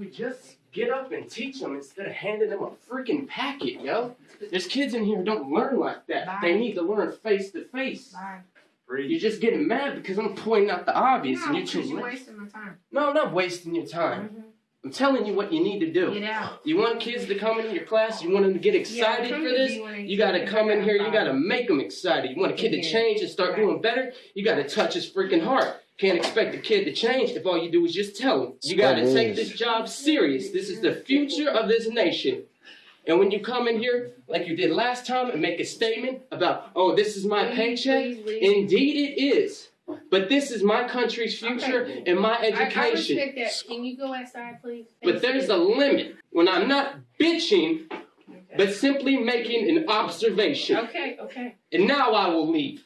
would just get up and teach them instead of handing them a freaking packet, yo. There's kids in here who don't learn like that. They need to learn face to face. Bye. You're just getting mad because I'm pointing out the obvious No, and you're 'cause too you're late. wasting my time. No, I'm not wasting your time. Mhm. I'm telling you what you need to do. Get out. You want kids to come into your class, you want them to get excited Yeah, for to this, me when you gotta come in here, you gotta make them excited. You want a kid to change and start Right. doing better, you gotta touch his freaking heart. Can't expect a kid to change if all you do is just tell him. You gotta That take is. this job serious. This is the future of this nation. And when you come in here, like you did last time, and make a statement about, oh, this is my paycheck, please, please. indeed it is. But this is my country's future and my I, I education. respect that. Can you go outside, please? But there's a limit when I'm not bitching, Okay. but simply making an observation. Okay, okay. And now I will leave.